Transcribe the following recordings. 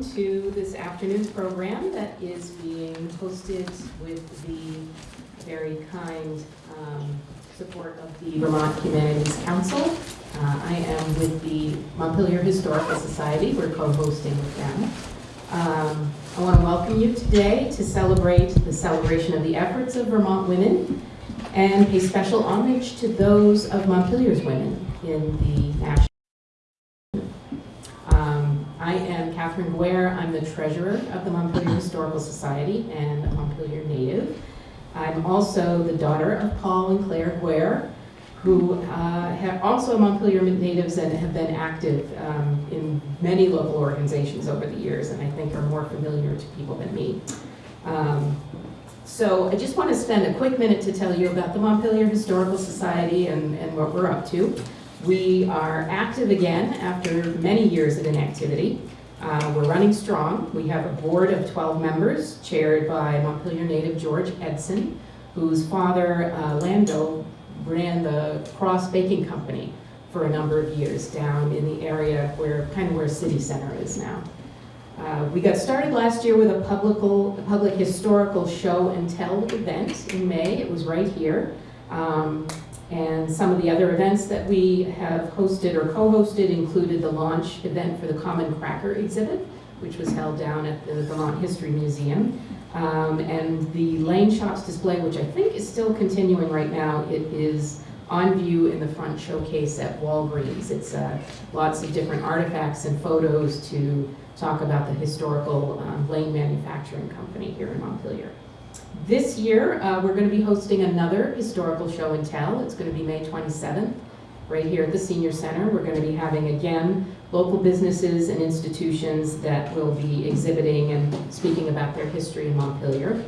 to this afternoon's program that is being hosted with the very kind um, support of the Vermont Humanities Council. Uh, I am with the Montpelier Historical Society. We're co-hosting with them. Um, I want to welcome you today to celebrate the celebration of the efforts of Vermont women and pay special homage to those of Montpelier's women in the treasurer of the Montpelier Historical Society and a Montpelier native. I'm also the daughter of Paul and Claire Guare, who uh, have also Montpelier natives and have been active um, in many local organizations over the years, and I think are more familiar to people than me. Um, so I just want to spend a quick minute to tell you about the Montpelier Historical Society and, and what we're up to. We are active again after many years of inactivity. Uh, we're running strong. We have a board of 12 members chaired by Montpelier native George Edson, whose father, uh, Lando, ran the Cross Baking Company for a number of years down in the area where, kind of where City Center is now. Uh, we got started last year with a public, public historical show and tell event in May. It was right here. Um, and some of the other events that we have hosted or co-hosted included the launch event for the Common Cracker exhibit, which was held down at the Vermont History Museum. Um, and the Lane Shops display, which I think is still continuing right now, it is on view in the front showcase at Walgreens. It's uh, lots of different artifacts and photos to talk about the historical um, Lane Manufacturing Company here in Montpelier. This year, uh, we're going to be hosting another historical show and tell. It's going to be May 27th, right here at the Senior Center. We're going to be having, again, local businesses and institutions that will be exhibiting and speaking about their history in Montpelier.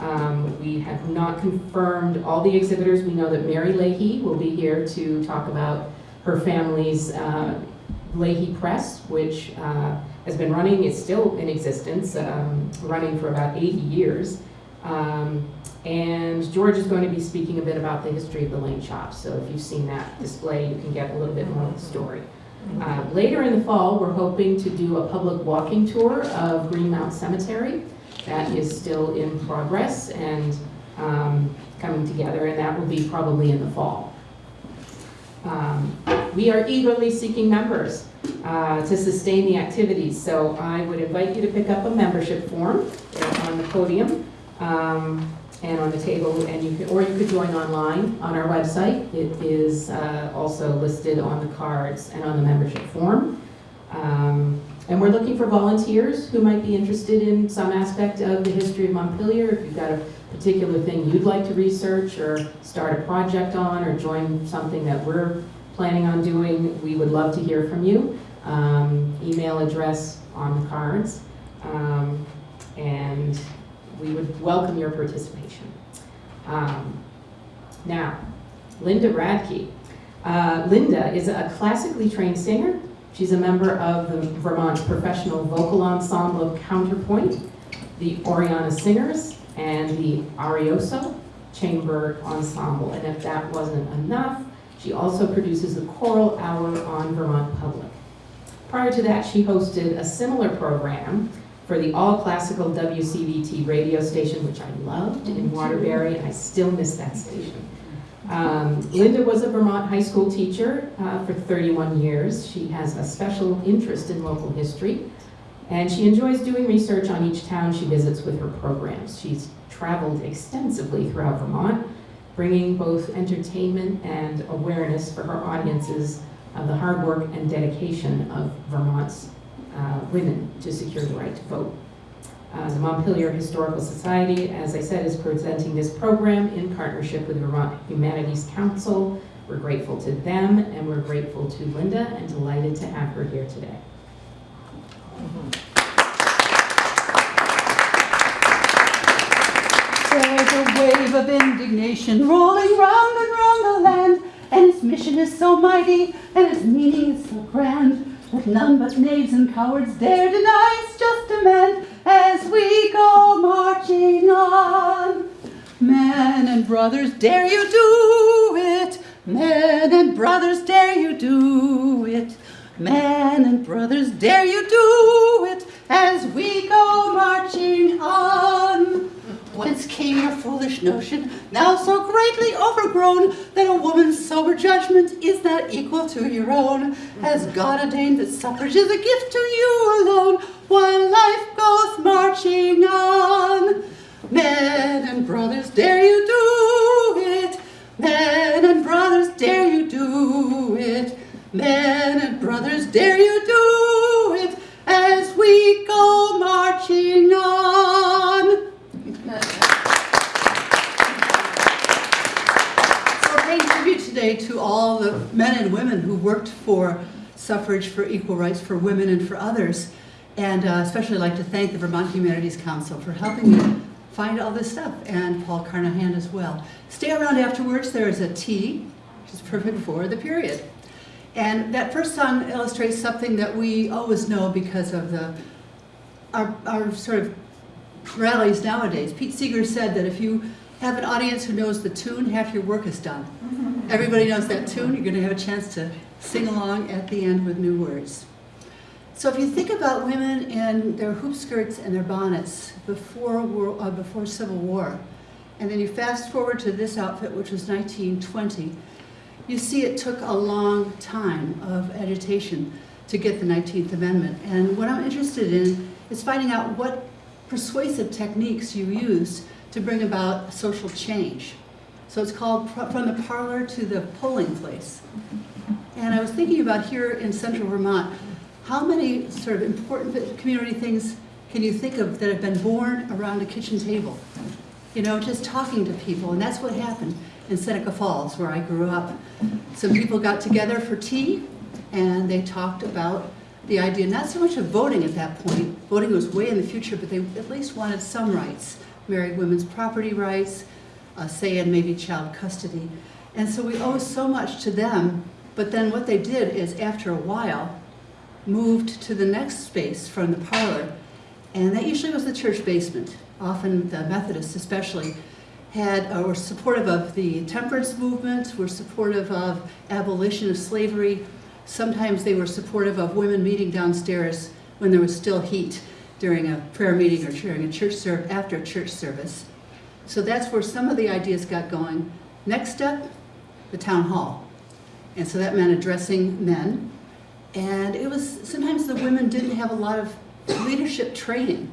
Um, we have not confirmed all the exhibitors. We know that Mary Leahy will be here to talk about her family's uh, Leahy Press, which uh, has been running, is still in existence, um, running for about 80 years. Um, and George is going to be speaking a bit about the history of the Lane Shops. So if you've seen that display, you can get a little bit more of the story. Uh, later in the fall, we're hoping to do a public walking tour of Greenmount Cemetery. That is still in progress and um, coming together, and that will be probably in the fall. Um, we are eagerly seeking members uh, to sustain the activities, so I would invite you to pick up a membership form on the podium um, and on the table, and you can, or you could join online on our website. It is uh, also listed on the cards and on the membership form. Um, and we're looking for volunteers who might be interested in some aspect of the history of Montpelier. If you've got a particular thing you'd like to research or start a project on or join something that we're planning on doing, we would love to hear from you. Um, email address on the cards. Um, and we would welcome your participation. Um, now, Linda Radtke. Uh, Linda is a classically trained singer. She's a member of the Vermont Professional Vocal Ensemble of Counterpoint, the Oriana Singers, and the Arioso Chamber Ensemble. And if that wasn't enough, she also produces the Choral Hour on Vermont Public. Prior to that, she hosted a similar program for the all-classical WCVT radio station, which I loved in Waterbury, and I still miss that station. Um, Linda was a Vermont high school teacher uh, for 31 years. She has a special interest in local history, and she enjoys doing research on each town she visits with her programs. She's traveled extensively throughout Vermont, bringing both entertainment and awareness for her audiences of the hard work and dedication of Vermont's uh, women to secure the right to vote. Uh, the Montpelier Historical Society, as I said, is presenting this program in partnership with Vermont Humanities Council. We're grateful to them and we're grateful to Linda and delighted to have her here today. There's a wave of indignation rolling round and round the land, and its mission is so mighty, and its meaning is so grand. That none but knaves and cowards dare deny its just demand as we go marching on. Men and brothers, dare you do it? Men and brothers, dare you do it? Men and brothers, dare you do it? as we go marching on. Came your foolish notion, now so greatly overgrown, that a woman's sober judgment is not equal to your own? Has God ordained that suffrage is a gift to you alone, while life goes marching on? Men and brothers, dare you do it? Men and brothers, dare you do it? Men and brothers, dare you do it as we go marching on? So we're paying today to all the men and women who worked for suffrage, for equal rights for women and for others. And uh, especially like to thank the Vermont Humanities Council for helping me find all this stuff, and Paul Carnahan as well. Stay around afterwards, there is a tea, which is perfect for the period. And that first song illustrates something that we always know because of the, our, our sort of rallies nowadays. Pete Seeger said that if you have an audience who knows the tune, half your work is done. Everybody knows that tune, you're going to have a chance to sing along at the end with new words. So if you think about women in their hoop skirts and their bonnets before, uh, before Civil War, and then you fast forward to this outfit, which was 1920, you see it took a long time of agitation to get the 19th Amendment. And what I'm interested in is finding out what persuasive techniques you used to bring about social change. So it's called From the Parlor to the Polling Place. And I was thinking about here in central Vermont, how many sort of important community things can you think of that have been born around a kitchen table? You know, just talking to people, and that's what happened in Seneca Falls, where I grew up. Some people got together for tea, and they talked about the idea, not so much of voting at that point, voting was way in the future, but they at least wanted some rights, married women's property rights, uh, say in maybe child custody. And so we owe so much to them, but then what they did is after a while, moved to the next space from the parlor, and that usually was the church basement. Often the Methodists especially had, uh, were supportive of the temperance movement, were supportive of abolition of slavery. Sometimes they were supportive of women meeting downstairs when there was still heat during a prayer meeting or during a church service, after a church service. So that's where some of the ideas got going. Next up, the town hall. And so that meant addressing men. And it was, sometimes the women didn't have a lot of leadership training,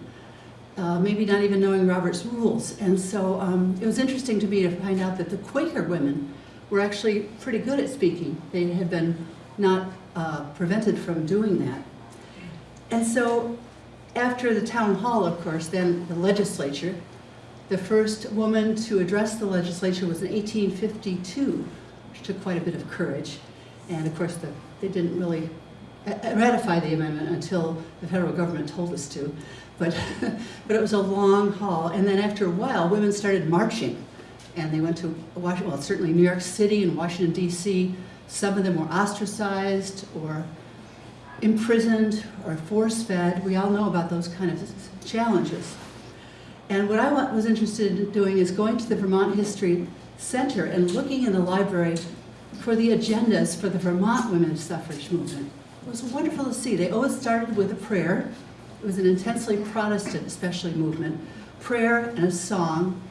uh, maybe not even knowing Robert's rules. And so um, it was interesting to me to find out that the Quaker women were actually pretty good at speaking. They had been not uh, prevented from doing that. And so after the town hall, of course, then the legislature, the first woman to address the legislature was in 1852, which took quite a bit of courage. And of course, the, they didn't really uh, ratify the amendment until the federal government told us to. But, but it was a long haul. And then after a while, women started marching. And they went to Washington, well, certainly New York City and Washington, D.C. Some of them were ostracized or imprisoned or force-fed. We all know about those kind of challenges. And what I was interested in doing is going to the Vermont History Center and looking in the library for the agendas for the Vermont women's suffrage movement. It was wonderful to see. They always started with a prayer. It was an intensely Protestant, especially movement. Prayer and a song.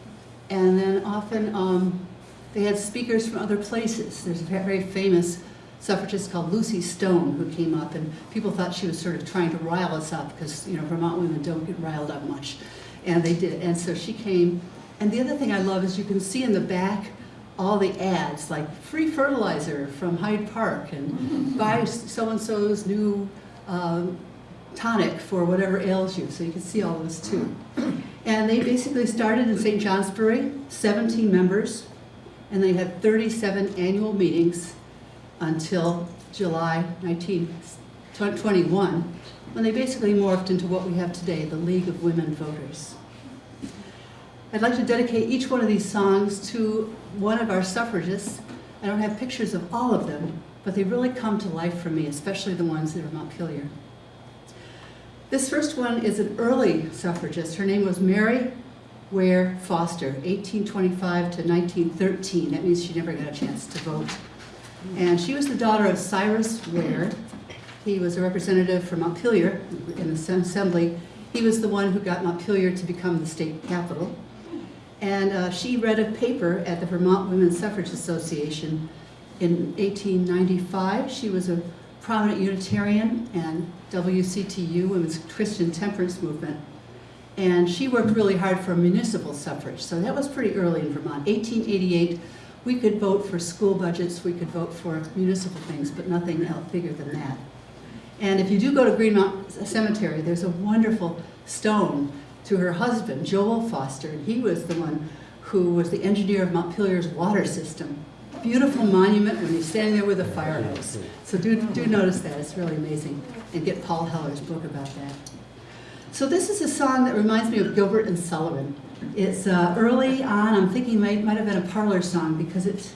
And then often um, they had speakers from other places. There's a very famous suffragist called Lucy Stone who came up and people thought she was sort of trying to rile us up because you know Vermont women don't get riled up much. And they did and so she came. And the other thing I love is you can see in the back all the ads like free fertilizer from Hyde Park and buy so-and-so's new um, tonic for whatever ails you. So you can see all of this too. And they basically started in St. Johnsbury 17 members and they had 37 annual meetings until July 1921, when they basically morphed into what we have today, the League of Women Voters. I'd like to dedicate each one of these songs to one of our suffragists. I don't have pictures of all of them, but they really come to life for me, especially the ones that are Montpelier. This first one is an early suffragist. Her name was Mary Ware Foster, 1825 to 1913. That means she never got a chance to vote. And she was the daughter of Cyrus Ware. He was a representative from Montpelier in the Assembly He was the one who got Montpelier to become the state capital. And uh, she read a paper at the Vermont Women's Suffrage Association in 1895. She was a prominent Unitarian and WCTU, Women's Christian Temperance Movement. And she worked really hard for municipal suffrage, so that was pretty early in Vermont. 1888, we could vote for school budgets, we could vote for municipal things, but nothing else bigger than that. And if you do go to Greenmount Cemetery, there's a wonderful stone to her husband, Joel Foster. and He was the one who was the engineer of Montpelier's water system. Beautiful monument when he's standing there with a fire hose. So do, do notice that, it's really amazing. And get Paul Heller's book about that. So this is a song that reminds me of Gilbert and Sullivan. It's uh, early on, I'm thinking it might, might have been a parlor song because it's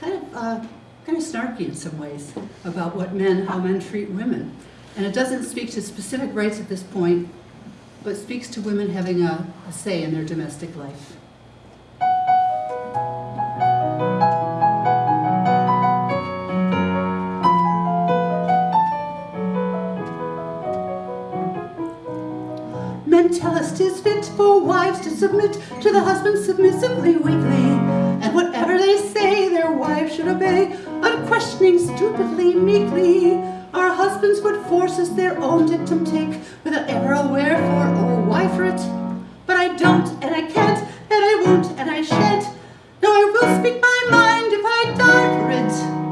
kind of, uh, kind of snarky in some ways about what men, how men treat women. And it doesn't speak to specific rights at this point, but speaks to women having a, a say in their domestic life. Tell us 'tis fit for wives to submit to the husband submissively, weakly, and whatever they say their wives should obey, unquestioning, stupidly, meekly. Our husbands would force us their own dictum take, without ever a wherefore or why for it. But I don't, and I can't, and I won't, and I shan't. No, I will speak my mind if I die for it.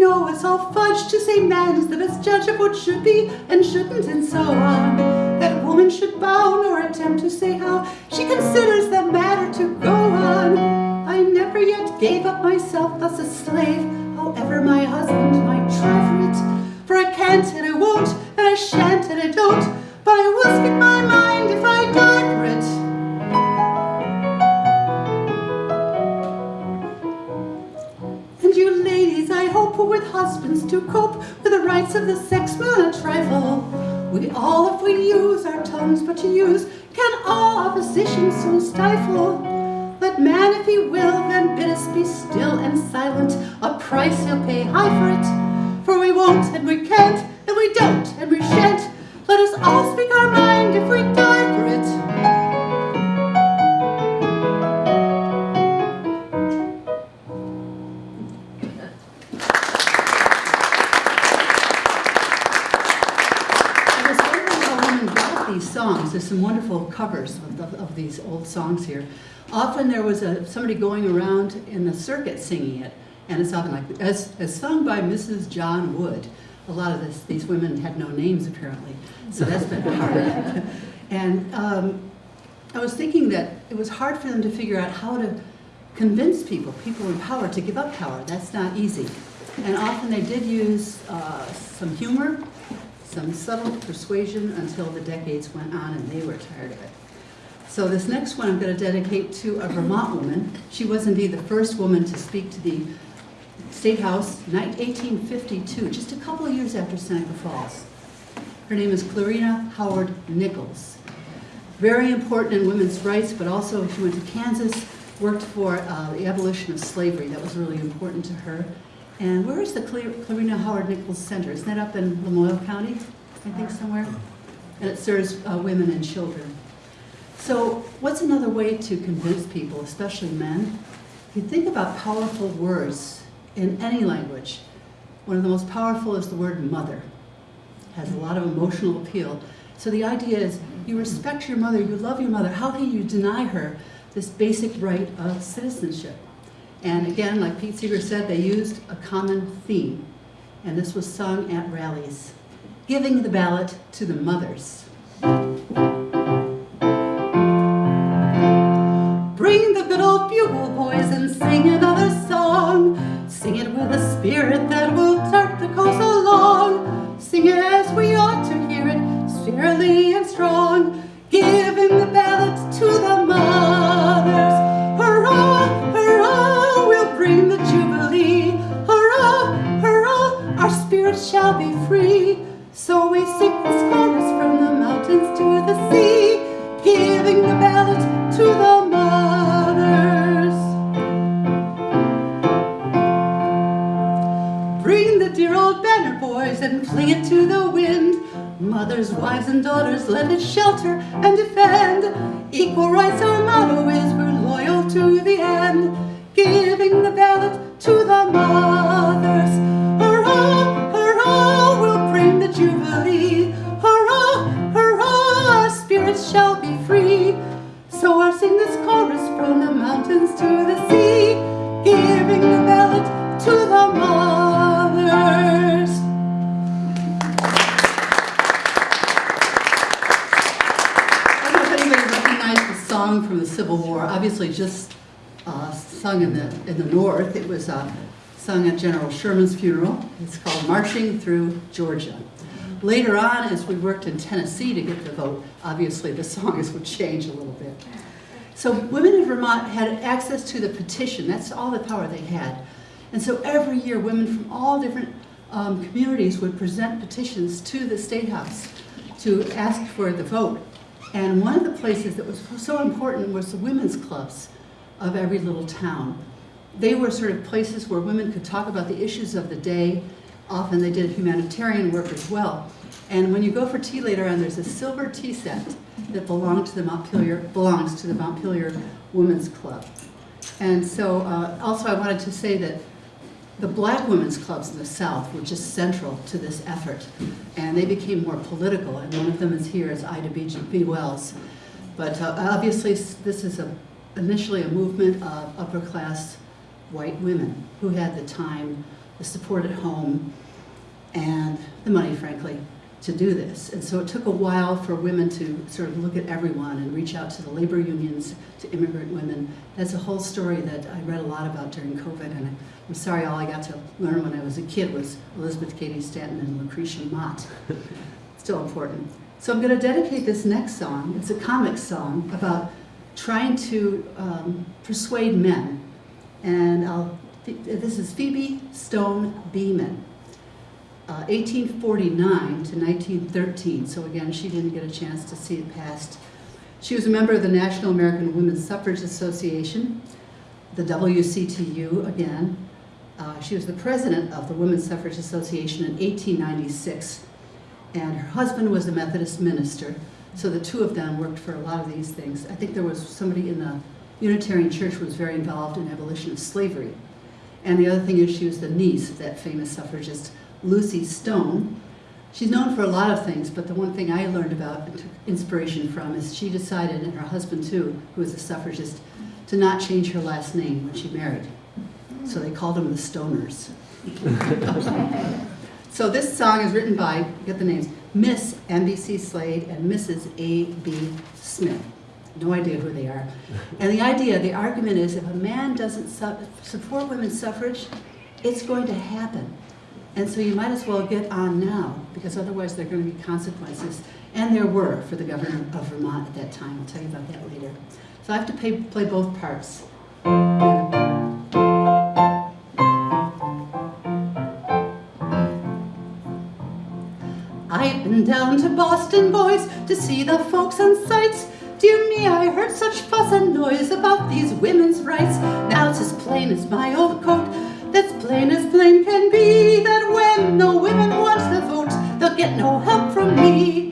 Know it's all fudge to say man is the best judge of what should be and shouldn't and so on. That woman should bow nor attempt to say how she considers the matter to go on. I never yet gave up myself thus a slave, however my husband might try for it. For I can't and I won't and I shan't and I don't, but I will speak my mind if I die husbands to cope with the rights of the sex will a trifle. We all, if we use our tongues but to use, can all opposition soon stifle. Let man, if he will, then bid us be still and silent. A price he'll pay high for it. For we won't, and we can't, and we don't, and we shan't. Let us all speak our mind if we die for it. Some wonderful covers of, of, of these old songs here. Often there was a, somebody going around in the circuit singing it, and it's often like, as, as sung by Mrs. John Wood. A lot of this, these women had no names apparently, so that's been hard. and um, I was thinking that it was hard for them to figure out how to convince people, people in power, to give up power. That's not easy. And often they did use uh, some humor, some subtle persuasion until the decades went on and they were tired of it. So this next one I'm going to dedicate to a Vermont woman. She was indeed the first woman to speak to the State House in 1852, just a couple of years after Seneca Falls. Her name is Clarina Howard Nichols. Very important in women's rights, but also she went to Kansas, worked for uh, the abolition of slavery. That was really important to her. And where is the Clar- Clarina Howard Nichols Center? Isn't that up in Lamoille County, I think somewhere? And it serves uh, women and children. So what's another way to convince people, especially men? If you think about powerful words in any language, one of the most powerful is the word mother. It has a lot of emotional appeal. So the idea is you respect your mother, you love your mother. How can you deny her this basic right of citizenship? And again, like Pete Seeger said, they used a common theme. And this was sung at rallies, giving the ballot to the mothers. Bring the good old bugle, boys, and sing another song. Sing it with a spirit that will tart the coast along. Sing it as we ought to hear it, spiritually and strong. And fling it to the wind. Mothers, wives, and daughters, let it shelter and defend. Equal rights, our motto is we're loyal to the end. Giving the was uh, sung at General Sherman's funeral. It's called "Marching Through Georgia." Later on, as we worked in Tennessee to get the vote, obviously the songs would change a little bit. So women in Vermont had access to the petition. That's all the power they had. And so every year, women from all different um, communities would present petitions to the State House to ask for the vote. And one of the places that was so important was the women's clubs of every little town. They were sort of places where women could talk about the issues of the day. Often they did humanitarian work as well. And when you go for tea later on, there's a silver tea set that belonged to the Montpelier, belongs to the Montpelier Women's Club. And so uh, also I wanted to say that the black women's clubs in the South were just central to this effort. And they became more political, and one of them is here, is Ida B. B. Wells. But uh, obviously, this is a, initially a movement of upper-class white women who had the time, the support at home, and the money, frankly, to do this. And so it took a while for women to sort of look at everyone and reach out to the labor unions, to immigrant women. That's a whole story that I read a lot about during COVID, and I'm sorry all I got to learn when I was a kid was Elizabeth Cady Stanton and Lucretia Mott. Still important. So I'm going to dedicate this next song. It's a comic song about trying to um, persuade men. And I'll, this is Phoebe Stone Beeman uh, 1849 to 1913. So again, she didn't get a chance to see it past. She was a member of the National American Women's Suffrage Association, the WCTU again. Uh, she was the president of the Women's Suffrage Association in 1896. And her husband was a Methodist minister. So the two of them worked for a lot of these things. I think there was somebody in the Unitarian Church was very involved in abolition of slavery. And the other thing is she was the niece of that famous suffragist Lucy Stone. She's known for a lot of things, but the one thing I learned about and took inspiration from is she decided, and her husband too, who was a suffragist, to not change her last name when she married. So they called them the Stoners. so this song is written by, get the names, Miss NBC Slade and Mrs. A.B. Smith. No idea who they are. And the idea, the argument is if a man doesn't su support women's suffrage, it's going to happen. And so you might as well get on now, because otherwise there are going to be consequences. And there were for the governor of Vermont at that time. I'll tell you about that later. So I have to pay, play both parts. I've been down to Boston, boys, to see the folks on sights. Dear me, I heard such fuss and noise about these women's rights. Now it's as plain as my old coat, that's plain as plain can be, that when the women want the vote, they'll get no help from me.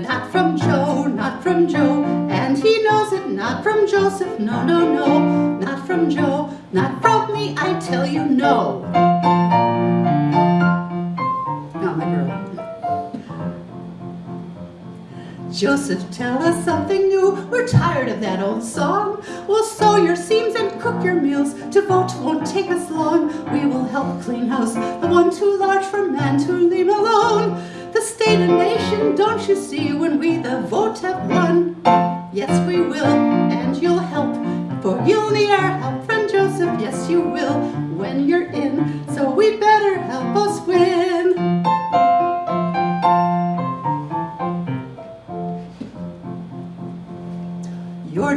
Not from Joe, not from Joe, and he knows it, not from Joseph, no, no, no. Not from Joe, not from me, I tell you no. Joseph, tell us something new. We're tired of that old song. We'll sew your seams and cook your meals. To vote won't take us long. We will help clean house, the one too large for man to leave alone. The state and nation, don't you see, when we the vote have won? Yes, we will, and you'll help, for you'll need our help, friend Joseph. Yes, you will, when you're in. So we better help us win.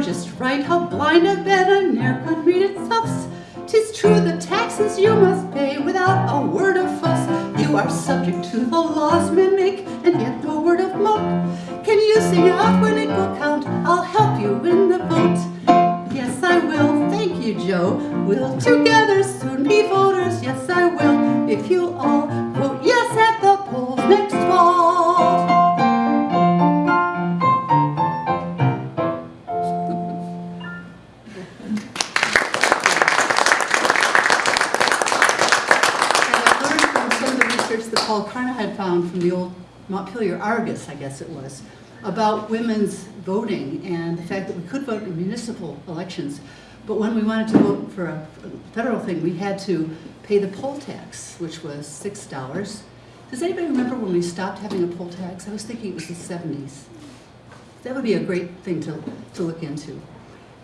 Just right, how blind I ne'er could read its stuffs. Tis true the taxes you must pay without a word of fuss. You are subject to the laws men make, and yet no word of mock. Can you sing out when it will count? I'll help you win the vote. Yes, I will, thank you, Joe. We'll together soon be voters. Yes, I will, if you all research found from the old Montpelier Argus, I guess it was, about women's voting and the fact that we could vote in municipal elections. But when we wanted to vote for a federal thing, we had to pay the poll tax, which was six dollars. Does anybody remember when we stopped having a poll tax? I was thinking it was the seventies. That would be a great thing to, to look into.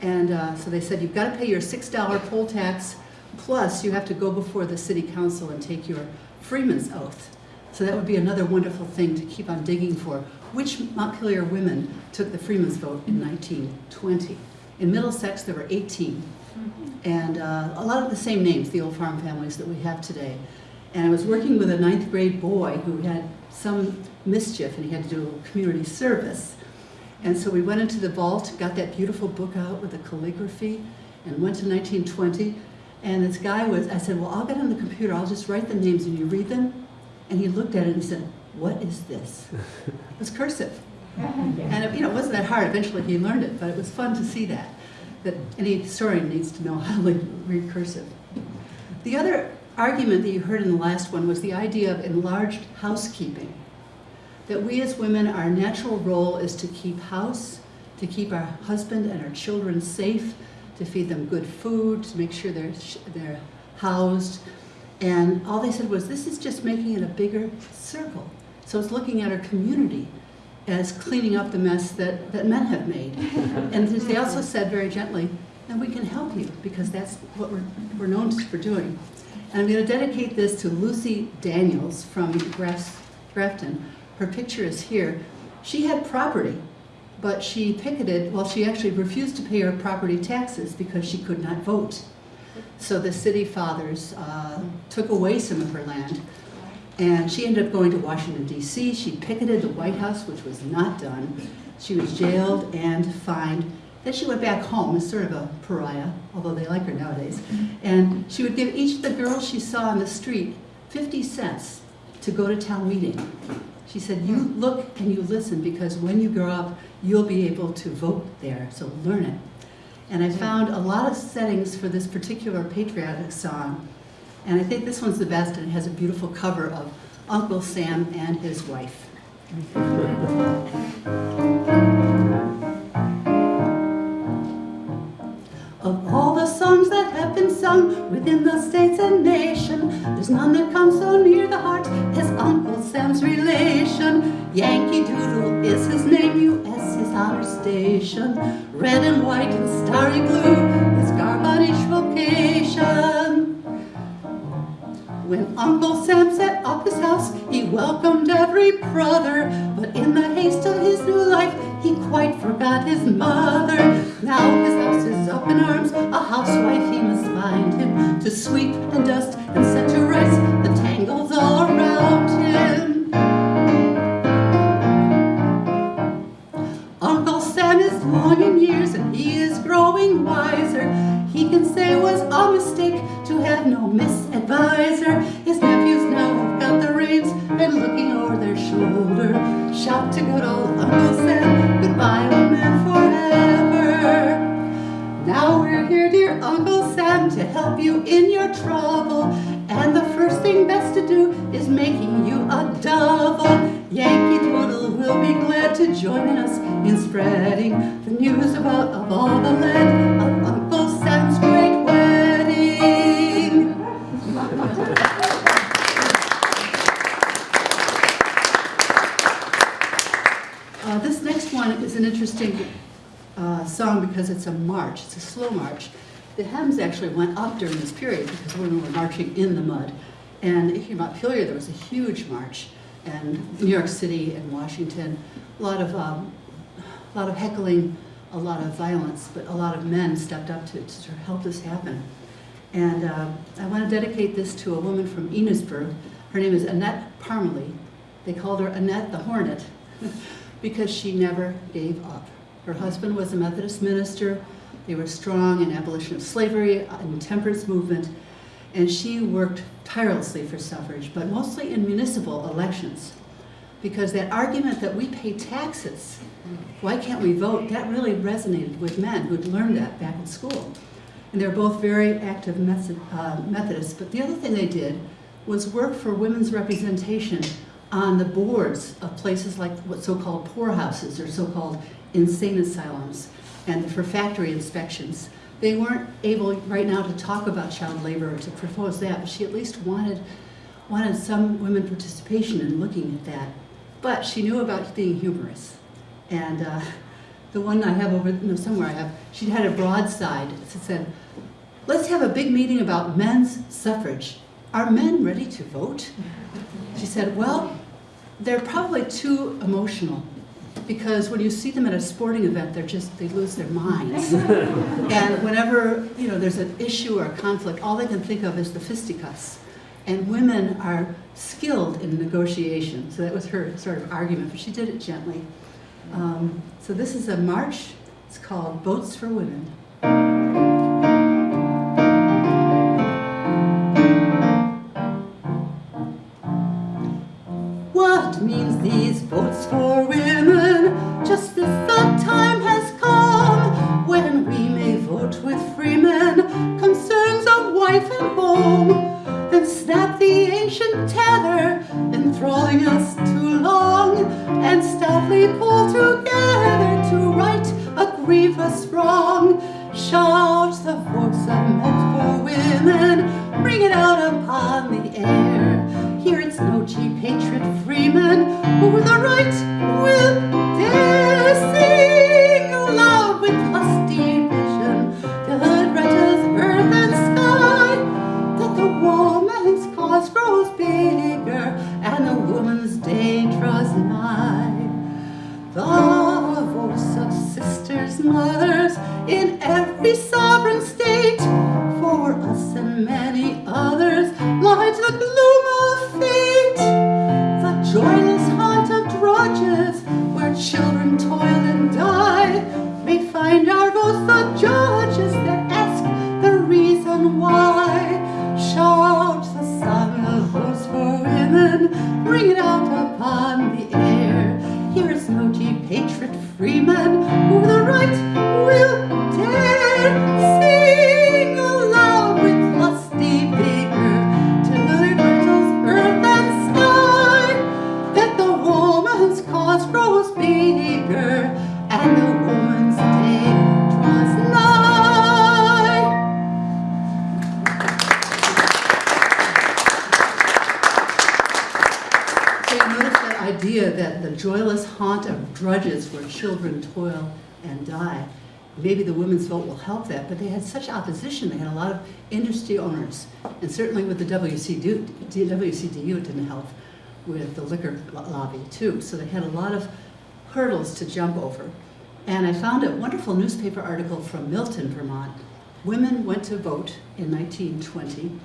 And uh, so they said, you've got to pay your six dollar poll tax, plus you have to go before the city council and take your freeman's oath. So that would be another wonderful thing to keep on digging for. Which Montpelier women took the freeman's vote in 1920? In Middlesex, there were 18. And uh, a lot of the same names, the old farm families that we have today. And I was working with a ninth grade boy who had some mischief and he had to do community service. And so we went into the vault, got that beautiful book out with the calligraphy, and went to 1920. And this guy was, I said, well, I'll get on the computer, I'll just write the names and you read them. And he looked at it and he said, what is this? It was cursive. And it, you know, it wasn't that hard. Eventually he learned it, but it was fun to see that. That any historian needs to know how to read cursive. The other argument that you heard in the last one was the idea of enlarged housekeeping. That we as women, our natural role is to keep house, to keep our husband and our children safe, to feed them good food, to make sure they're, they're housed. And all they said was, this is just making it a bigger circle. So it's looking at our community as cleaning up the mess that, that men have made. and they also said very gently, and we can help you because that's what we're, we're known for doing. And I'm going to dedicate this to Lucy Daniels from Graf, Grafton. Her picture is here. She had property, but she picketed, well, she actually refused to pay her property taxes because she could not vote. So the city fathers uh, took away some of her land and she ended up going to Washington, D.C. She picketed the White House, which was not done. She was jailed and fined. Then she went back home as sort of a pariah, although they like her nowadays. And she would give each of the girls she saw on the street 50 cents to go to town meeting. She said, you look and you listen because when you grow up, you'll be able to vote there, so learn it. And I found a lot of settings for this particular patriotic song. And I think this one's the best, and it has a beautiful cover of Uncle Sam and his wife. Of all the songs that have been sung within the states and nation, there's none that comes so near the heart as Uncle Sam's relation. Yankee Doodle is his name, U.S. honor station. Red and white and starry blue, his garb on each vocation. When Uncle Sam set up his house, he welcomed every brother. But in the haste of his new life, he quite forgot his mother. Now his house is up in arms, a housewife he must find him to sweep and dust and set to rights the tangles all around him. Long in years and he is growing wiser. He can say it was a mistake to have no misadvisor. His nephews now have got the reins and looking over their shoulder. Shout to good old Uncle Sam, goodbye old man forever. Now we're here, dear Uncle Sam, to help you in your trouble. Glad to join us in spreading the news about of all the land of Uncle Sam's great wedding. Uh, this next one is an interesting uh, song because it's a march. It's a slow march. The hymns actually went up during this period because women were marching in the mud. And you're Montpelier, there was a huge march. And New York City and Washington, a lot of, um, a lot of heckling, a lot of violence, but a lot of men stepped up to, to help this happen. And uh, I want to dedicate this to a woman from Enosburg. Her name is Annette Parmelee. They called her Annette the Hornet because she never gave up. Her husband was a Methodist minister. They were strong in abolition of slavery and temperance movement. And she worked tirelessly for suffrage, but mostly in municipal elections. Because that argument that we pay taxes, why can't we vote, that really resonated with men who'd learned that back in school. And they were both very active uh, Methodists. But the other thing they did was work for women's representation on the boards of places like what so-called poorhouses or so-called insane asylums and for factory inspections. They weren't able right now to talk about child labor or to propose that, but she at least wanted, wanted some women participation in looking at that. But she knew about being humorous. And uh, the one I have over, no, somewhere I have, she had a broadside that said, let's have a big meeting about men's suffrage. Are men ready to vote? She said, well, they're probably too emotional because when you see them at a sporting event, they're just, they lose their minds. and whenever, you know, there's an issue or a conflict, all they can think of is the fisticuffs. And women are skilled in negotiation. So that was her sort of argument, but she did it gently. Um, so this is a march. It's called Votes for Women. What means these votes for women? That, but they had such opposition. They had a lot of industry owners, and certainly with the WCTU, WCTU it didn't help with the liquor lobby too. So they had a lot of hurdles to jump over. And I found a wonderful newspaper article from Milton, Vermont. Women went to vote in 1920,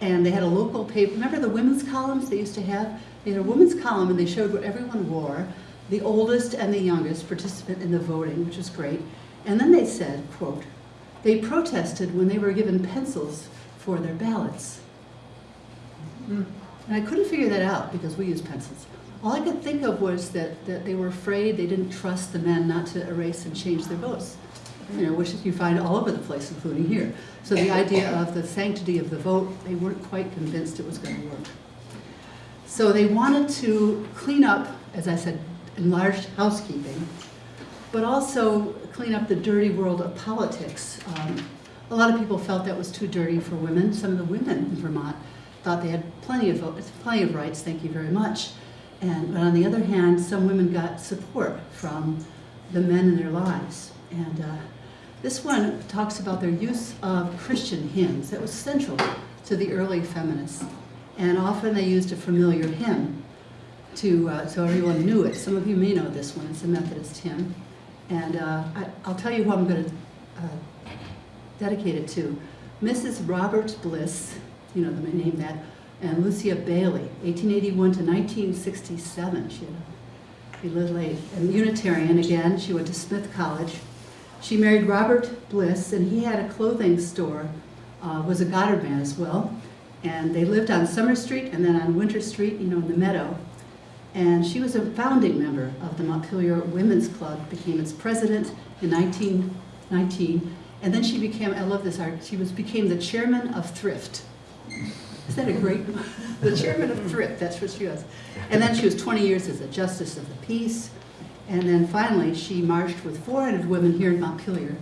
and they had a local paper. Remember the women's columns they used to have? They had a women's column, and they showed what everyone wore, the oldest and the youngest participant in the voting, which was great. And then they said, quote, they protested when they were given pencils for their ballots. Mm. And I couldn't figure that out because we use pencils. All I could think of was that, that they were afraid, they didn't trust the men not to erase and change their votes. You know, which you find all over the place, including here. So the idea of the sanctity of the vote, they weren't quite convinced it was going to work. So they wanted to clean up, as I said, enlarged housekeeping, but also clean up the dirty world of politics. Um, a lot of people felt that was too dirty for women. Some of the women in Vermont thought they had plenty of plenty of rights, thank you very much. And but on the other hand, some women got support from the men in their lives. And uh, this one talks about their use of Christian hymns. That was central to the early feminists. And often they used a familiar hymn to, uh, so everyone knew it. Some of you may know this one. It's a Methodist hymn. And uh, I, I'll tell you who I'm going to uh, dedicate it to. Mrs. Robert Bliss, you know the name that, and Lucia Bailey, 1881 to 1967. She, had a, lived late. And Unitarian again, she went to Smith College. She married Robert Bliss, and he had a clothing store, uh, was a Goddard man as well. And they lived on Summer Street and then on Winter Street, you know, in the meadow. And she was a founding member of the Montpelier Women's Club, became its president in 1919. And then she became, I love this art, she was, became the chairman of Thrift. Is that a great, the chairman of Thrift, that's what she was. And then she was 20 years as a justice of the peace. And then finally, she marched with 400 women here in Montpelier.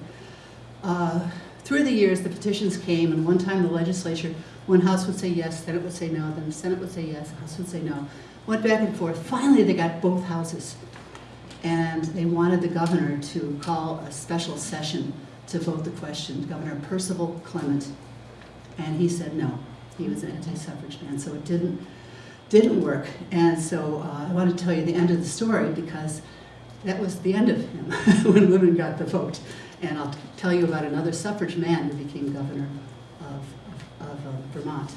Uh, Through the years, the petitions came, and one time the legislature, one house would say yes, then it would say no, then the Senate would say yes, the House would say no. Went back and forth. Finally, they got both houses. And they wanted the governor to call a special session to vote the question, Governor Percival Clement. And he said no. He was an anti-suffrage man, so it didn't, didn't work. And so uh, I want to tell you the end of the story because that was the end of him when women got the vote. And I'll tell you about another suffrage man who became governor of, of uh, Vermont.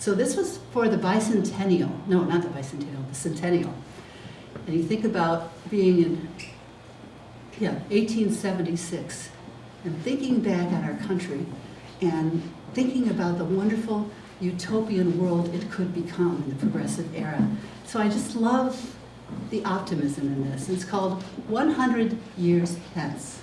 So this was for the bicentennial, no, not the bicentennial, the centennial. And you think about being in, yeah, 1876, and thinking back on our country, and thinking about the wonderful utopian world it could become in the progressive era. So I just love the optimism in this. It's called 100 Years Hence.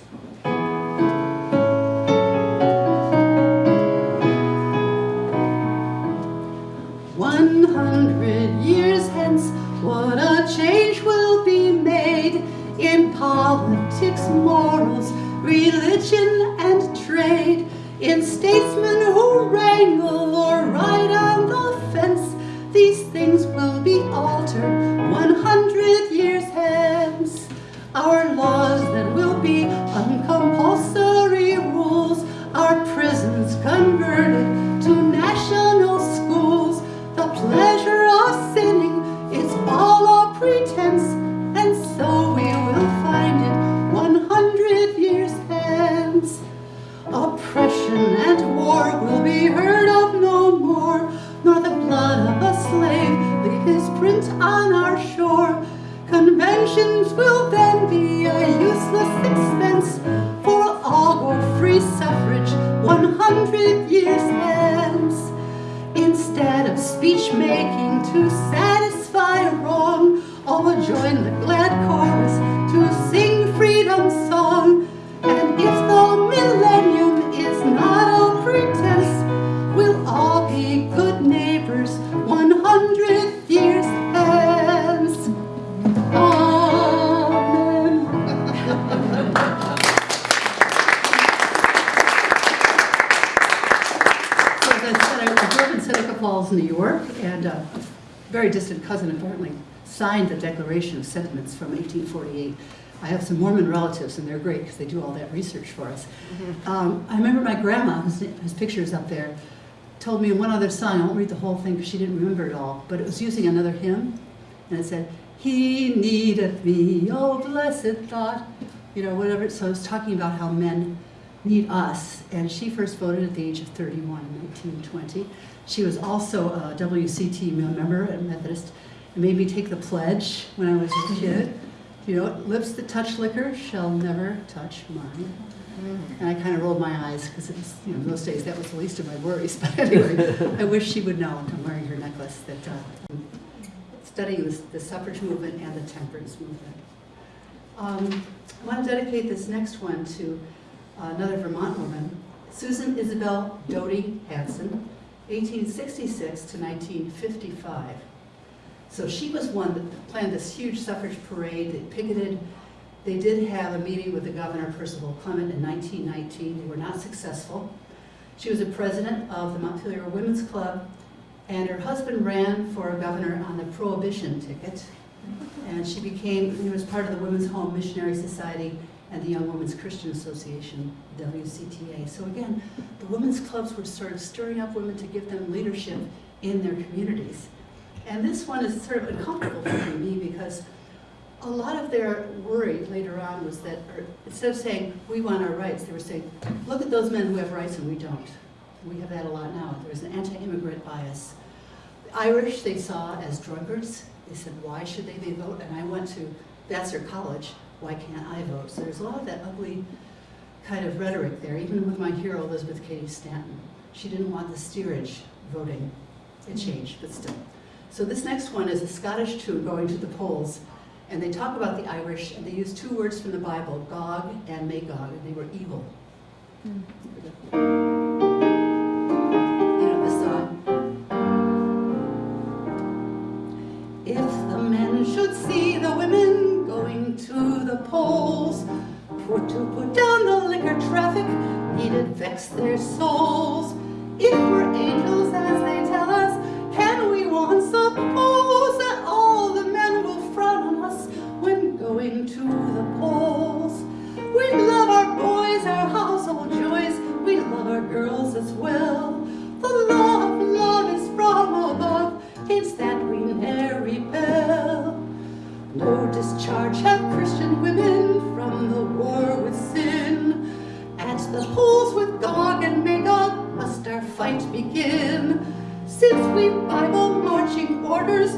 In statesmen who wrangle will join the glad Declaration of Sentiments from 1848. I have some Mormon relatives, and they're great because they do all that research for us. Um, I remember my grandma, whose, whose picture is up there, told me one other song. I won't read the whole thing because she didn't remember it all, but it was using another hymn, and it said, "He needeth me, oh blessed thought," you know, whatever. So it was talking about how men need us. And she first voted at the age of 31 in 1920. She was also a WCTU member at Methodist and made me take the pledge when I was a kid. You know, lips that touch liquor shall never touch mine. And I kind of rolled my eyes because you know, in those days that was the least of my worries. But anyway, I wish she would know, I'm wearing her necklace, that uh, studying this, the suffrage movement and the temperance movement. Um, I want to dedicate this next one to another Vermont woman, Susan Isabel Doty Hanson, 1866 to 1955. So she was one that planned this huge suffrage parade, they picketed. They did have a meeting with the governor, Percival Clement, in 1919. They were not successful. She was a president of the Montpelier Women's Club, and her husband ran for governor on the Prohibition ticket. And she became, he was part of the Women's Home Missionary Society and the Young Women's Christian Association, WCTA. So again, the women's clubs were sort of stirring up women to give them leadership in their communities. And this one is sort of uncomfortable for me because a lot of their worry later on was that, instead of saying, we want our rights, they were saying, look at those men who have rights and we don't. We have that a lot now. There's an anti-immigrant bias. The Irish they saw as drunkards. They said, why should they be vote? And I went to Vassar College, why can't I vote? So there's a lot of that ugly kind of rhetoric there, even with my hero, Elizabeth Cady Stanton. She didn't want the steerage voting. It changed, but still. So this next one is a Scottish tune going to the polls, and they talk about the Irish, and they use two words from the Bible, Gog and Magog, and they were evil. The men should see the women going to the polls, for to put down the liquor traffic needed vex their souls. If we're angels as they our girls as well. The law of love is from above, against that we ne'er rebel. No discharge have Christian women from the war with sin. At the polls with Gog and Magog must our fight begin. Since we Bible marching orders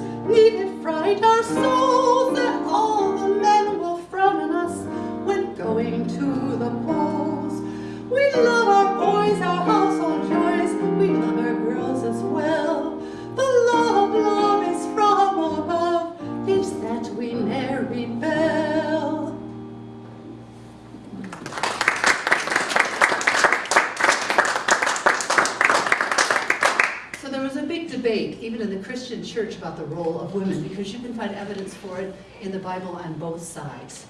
for it in the Bible on both sides.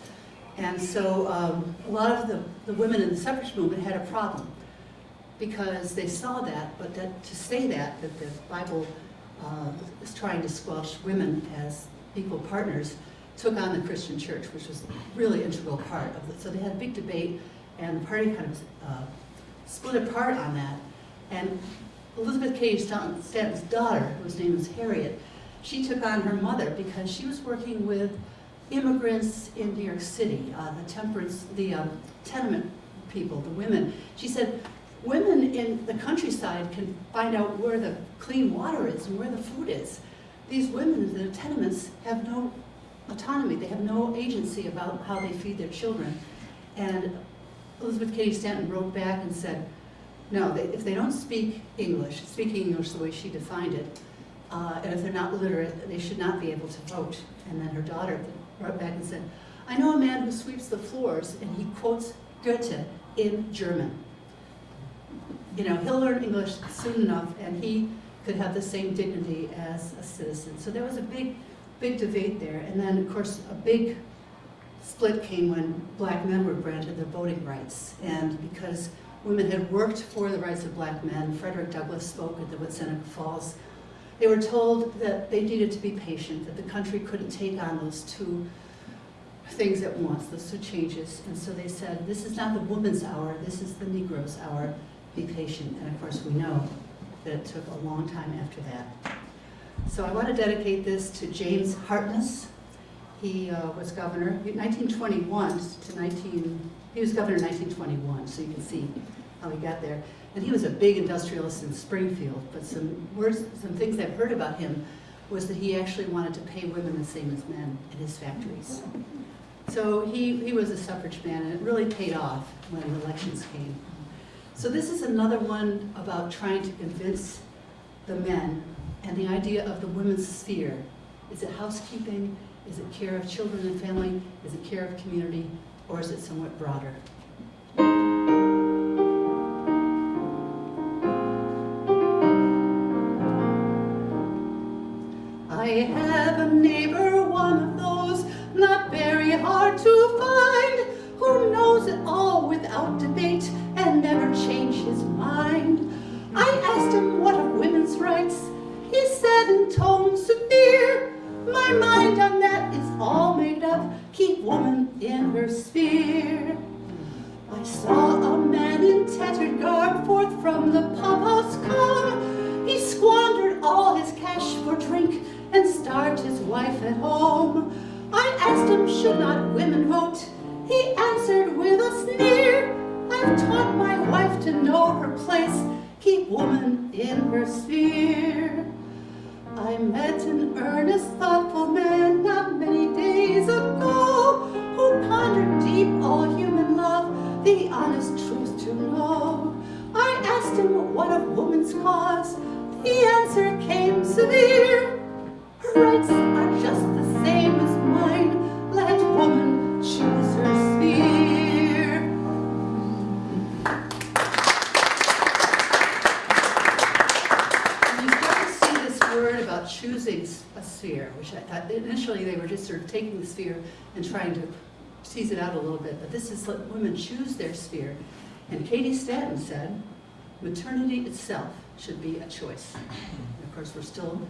And so um, a lot of the, the women in the suffrage movement had a problem because they saw that, but that, to say that, that the Bible uh, is trying to squelch women as equal partners, took on the Christian church, which was a really integral part of it. So they had a big debate, and the party kind of uh, split apart on that. And Elizabeth Cady Stanton's daughter, whose name was Harriet, she took on her mother because she was working with immigrants in New York City, uh, the temperance, the um, tenement people, the women. She said, women in the countryside can find out where the clean water is and where the food is. These women in the tenements have no autonomy, they have no agency about how they feed their children. And Elizabeth Cady Stanton wrote back and said, no, they, if they don't speak English, speaking English the way she defined it, uh, and if they're not literate, they should not be able to vote. And then her daughter wrote back and said, I know a man who sweeps the floors and he quotes Goethe in German. You know, he'll learn English soon enough and he could have the same dignity as a citizen. So there was a big, big debate there. And then, of course, a big split came when black men were granted their voting rights. And because women had worked for the rights of black men, Frederick Douglass spoke at the Seneca Falls, they were told that they needed to be patient, that the country couldn't take on those two things at once, those two changes. And so they said, this is not the woman's hour, this is the Negro's hour, be patient. And of course we know that it took a long time after that. So I want to dedicate this to James Hartness. He uh, was governor, 1921 to 19, he was governor in 1921, so you can see how he got there. And he was a big industrialist in Springfield, but some words, some things I've heard about him was that he actually wanted to pay women the same as men in his factories. So he, he was a suffrage man, and it really paid off when the elections came. So this is another one about trying to convince the men and the idea of the women's sphere. Is it housekeeping? Is it care of children and family? Is it care of community? Or is it somewhat broader? Debate and never change his mind. I asked him what of women's rights. He said in tones severe, my mind on that is all made up, keep woman in her sphere. I saw a man in tattered garb forth from the pump house come. He squandered all his cash for drink and starved his wife at home. I asked him, should not women vote? He answered with a sneer, taught my wife to know her place, keep woman in her sphere. I met an earnest, thoughtful man not many days ago, who pondered deep all human love, the honest truth to know. I asked him what of woman's cause, the answer came severe. Her rights are just the same as mine, let woman choose her sphere. Choosing a sphere, which I thought, initially they were just sort of taking the sphere and trying to tease it out a little bit, but this is let women choose their sphere. And Cady Stanton said, maternity itself should be a choice. And of course, we're still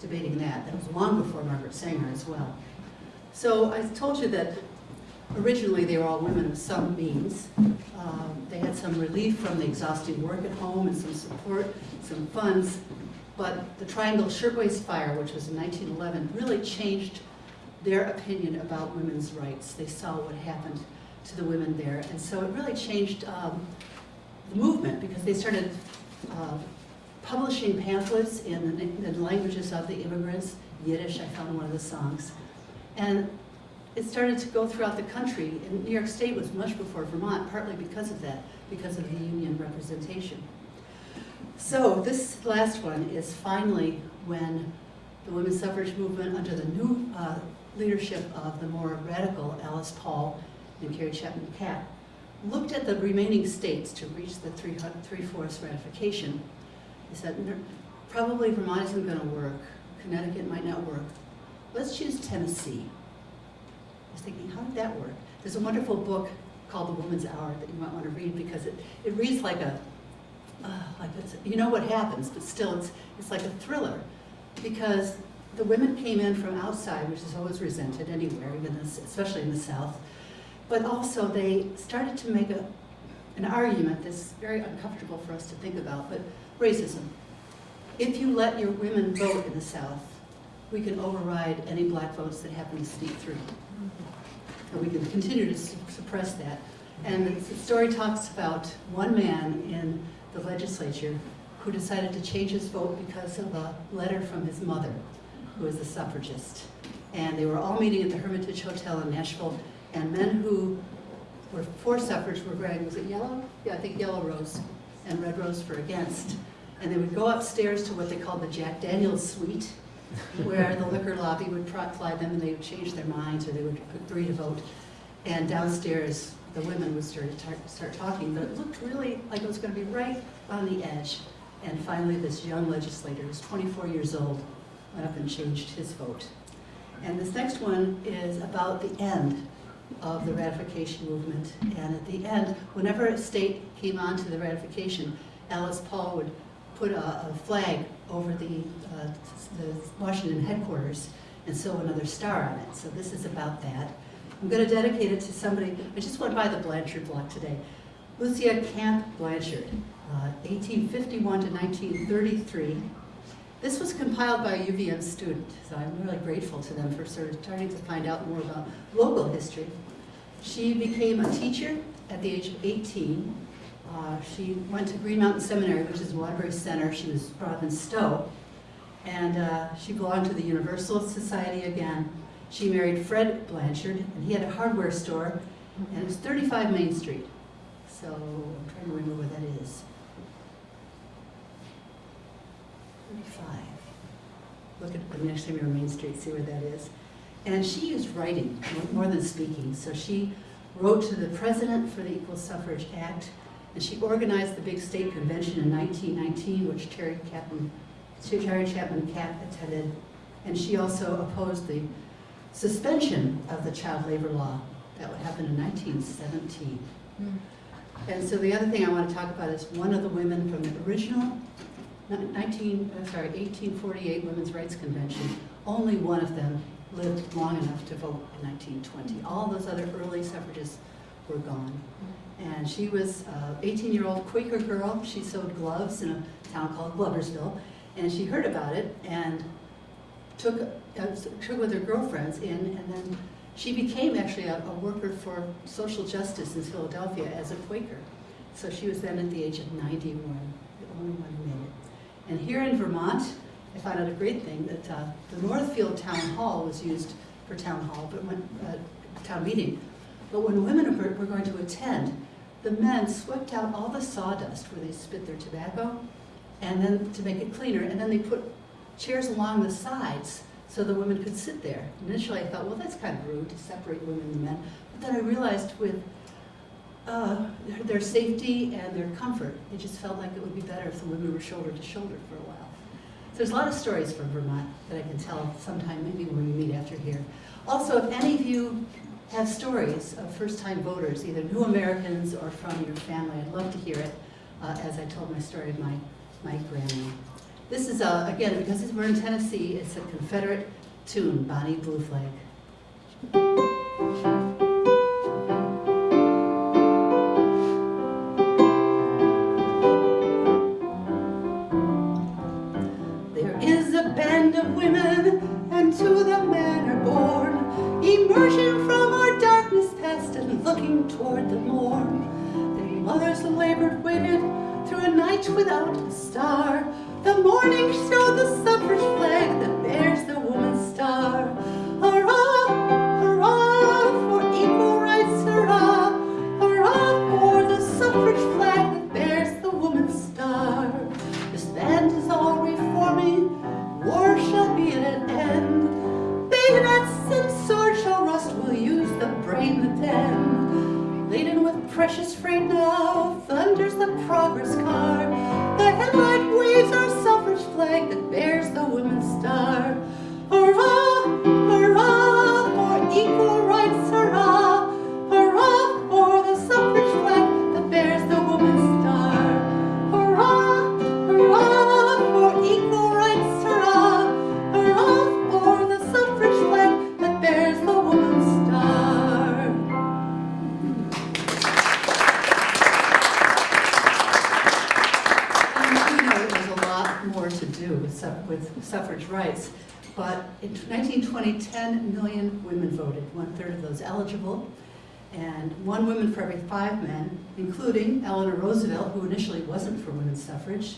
debating that. That was long before Margaret Sanger as well. So I told you that originally they were all women of some means. Um, They had some relief from the exhausting work at home and some support, some funds. But the Triangle Shirtwaist Fire, which was in 1911, really changed their opinion about women's rights. They saw what happened to the women there. And so it really changed um, the movement because they started uh, publishing pamphlets in the, the languages of the immigrants. Yiddish, I found one of the songs. And it started to go throughout the country. And New York State was much before Vermont, partly because of that, because of the union representation. So this last one is finally when the women's suffrage movement, under the new uh, leadership of the more radical Alice Paul and Carrie Chapman Catt, looked at the remaining states to reach the three-fourths ratification. They said, probably Vermont isn't going to work, Connecticut might not work. Let's choose Tennessee. I was thinking, how did that work? There's a wonderful book called The Woman's Hour that you might want to read because it, it reads like a, uh, like it's, you know what happens, but still it's, it's like a thriller. Because the women came in from outside, which is always resented anywhere, even this, especially in the South. But also they started to make a, an argument that's very uncomfortable for us to think about, but racism. If you let your women vote in the South, we can override any black votes that happen to sneak through. And we can continue to su- suppress that. And the story talks about one man in the legislature who decided to change his vote because of a letter from his mother, who is a suffragist. And they were all meeting at the Hermitage Hotel in Nashville, and men who were for suffrage were wearing, was it yellow? Yeah, I think yellow rose, and red rose for against. And they would go upstairs to what they called the Jack Daniels suite, where the liquor lobby would fly them and they would change their minds or they would agree to vote. And downstairs, the women would start, tar- start talking, but it looked really like it was going to be right on the edge. And finally, this young legislator, who's 24 years old, went up and changed his vote. And this next one is about the end of the ratification movement. And at the end, whenever a state came on to the ratification, Alice Paul would put a, a flag over the, uh, the Washington headquarters and sew another star on it. So this is about that. I'm going to dedicate it to somebody, I just went by the Blanchard block today. Lucia Camp Blanchard, uh, 1851 to 1933. This was compiled by a UVM student, so I'm really grateful to them for sort of starting to find out more about local history. She became a teacher at the age of 18. Uh, she went to Green Mountain Seminary, which is Waterbury Center. She was brought up in Stowe. And uh, she belonged to the Universal Society again. She married Fred Blanchard, and he had a hardware store, and it was 35 Main Street. So I'm trying to remember where that is. 35. Look at the next time you're on Main Street, see where that is. And she used writing more- than speaking. So she wrote to the president for the Equal Suffrage Act, and she organized the big state convention in 1919, which Carrie Chapman, Carrie Chapman Catt attended. And she also opposed the suspension of the child labor law that would happen in 1917. And so the other thing I want to talk about is one of the women from the original 19, uh, sorry, 1848 Women's Rights Convention. Only one of them lived long enough to vote in 1920. All those other early suffragists were gone. And she was an 18-year-old Quaker girl. She sewed gloves in a town called Gloversville. And she heard about it and took, uh, took with her girlfriends in, and then she became actually a, a worker for social justice in Philadelphia as a Quaker. So she was then at the age of 91, the only one who made it. And here in Vermont, I found out a great thing that uh, the Northfield Town Hall was used for town hall, but when, uh, town meeting. But when women were, were going to attend, the men swept out all the sawdust where they spit their tobacco, and then to make it cleaner, and then they put chairs along the sides so the women could sit there. Initially, I thought, well, that's kind of rude to separate women and men. But then I realized with uh, their, safety and their comfort, it just felt like it would be better if the women were shoulder to shoulder for a while. So there's a lot of stories from Vermont that I can tell sometime, maybe when we meet after here. Also, if any of you have stories of first-time voters, either new Americans or from your family, I'd love to hear it, uh, as I told my story of my, my grandma. This is, uh, again, because we're in Tennessee, it's a Confederate tune, Bonnie Blue Flag. There is a band of women, and to the man are born, emerging from our darkness past and looking toward the morn. Their mothers labored, waited through a night without a star. The morning showed the suffrage one woman for every five men, including Eleanor Roosevelt, who initially wasn't for women's suffrage,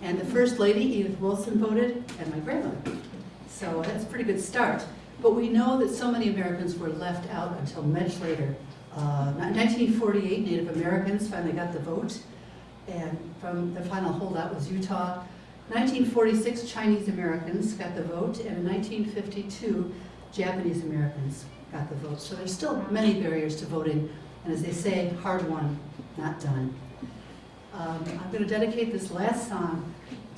and the First Lady, Edith Wilson, voted, and my grandmother. So that's a pretty good start. But we know that so many Americans were left out until much later. Uh, 1948, Native Americans finally got the vote, and from the final holdout was Utah. 1946, Chinese Americans got the vote, and in 1952, Japanese Americans got the vote. So there's still many barriers to voting, and as they say, hard won, not done. Um, I'm going to dedicate this last song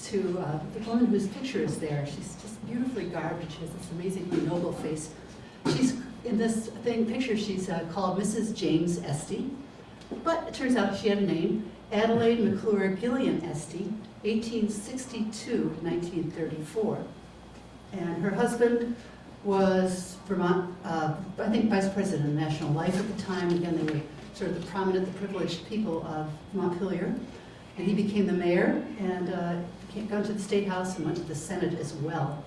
to uh, the woman whose picture is there. She's just beautifully garbed. She has this amazingly noble face. She's in this thing picture. She's uh, called Mrs. James Esty, but it turns out she had a name, Adelaide McClure Gillian Esty, 1862 1934. And her husband was Vermont, uh, I think, vice president of National Life at the time. Again, they were sort of the prominent, the privileged people of Montpelier. And he became the mayor and uh, came to the State House and went to the Senate as well.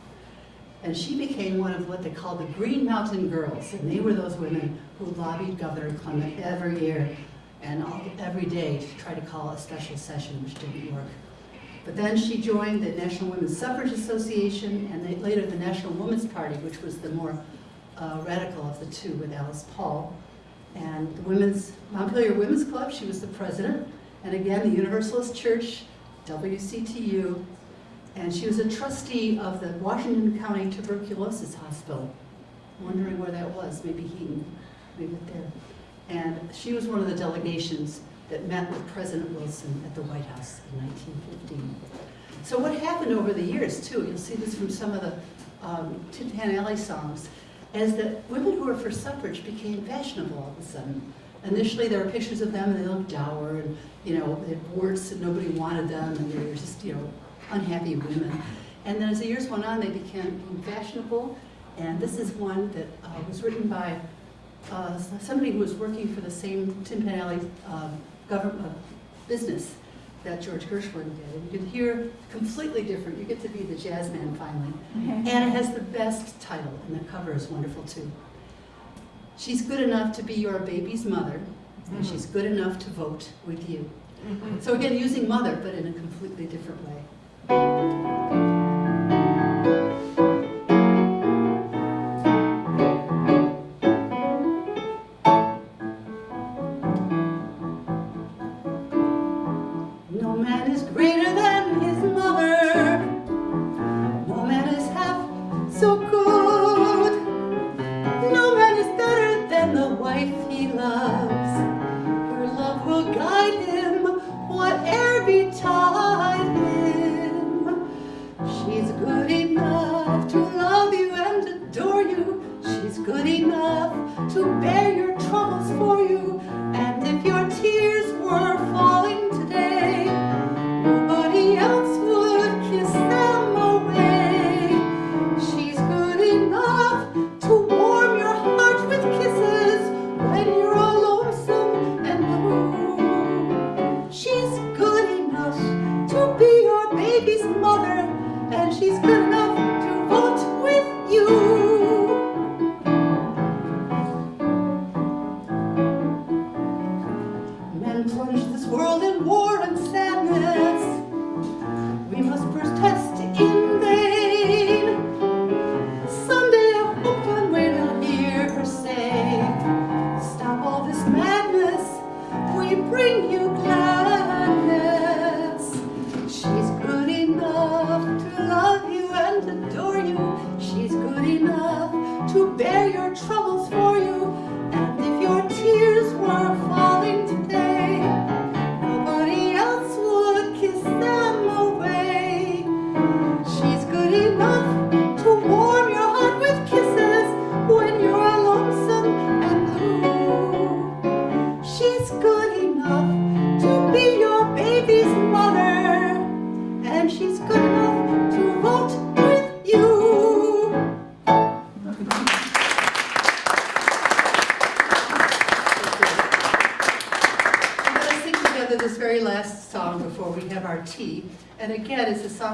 And she became one of what they called the Green Mountain Girls. And they were those women who lobbied Governor Clement every year and all, every day to try to call a special session, which didn't work. But then she joined the National Women's Suffrage Association and later the National Women's Party, which was the more uh, radical of the two with Alice Paul. And the Women's, Montpelier Women's Club, she was the president. And again, the Universalist Church, WCTU. And she was a trustee of the Washington County Tuberculosis Hospital. Wondering where that was, maybe Heaton, maybe there. And she was one of the delegations that met with President Wilson at the White House in 1915. So what happened over the years, too, you'll see this from some of the um, Tin Pan Alley songs, is that women who were for suffrage became fashionable all of a sudden. Initially, there were pictures of them, and they looked dour, and, you know, they had warts, and nobody wanted them, and they were just, you know, unhappy women. And then as the years went on, they became fashionable, and this is one that uh, was written by uh, somebody who was working for the same Tin Pan Alley um, government uh, business that George Gershwin did. And you can hear completely different. You get to be the jazz man finally. And it has the best title, and the cover is wonderful too. She's good enough to be your baby's mother, and she's good enough to vote with you. So again, using mother, but in a completely different way.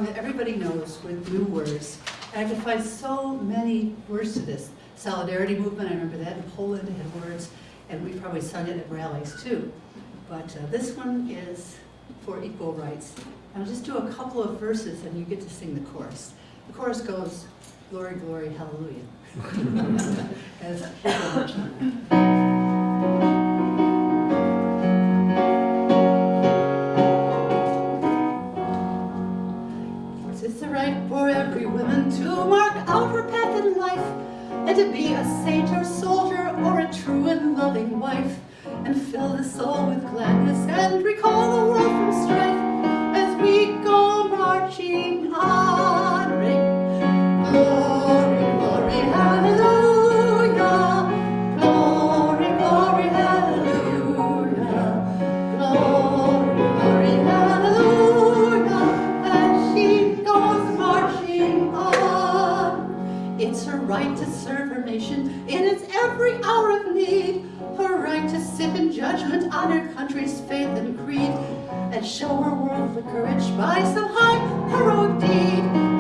that everybody knows with new words. And I could find so many words to this. Solidarity movement, I remember that in Poland had words, and we probably sung it at rallies too. But uh, this one is for equal rights. And I'll just do a couple of verses and you get to sing the chorus. The chorus goes, glory, glory, hallelujah. As and to be a saint or soldier or a true and loving wife, and fill the soul with gladness and recall the world from strife as we go marching on. information in its every hour of need, her right to sip in judgment on her country's faith and creed, and show her world the courage by some high heroic deed.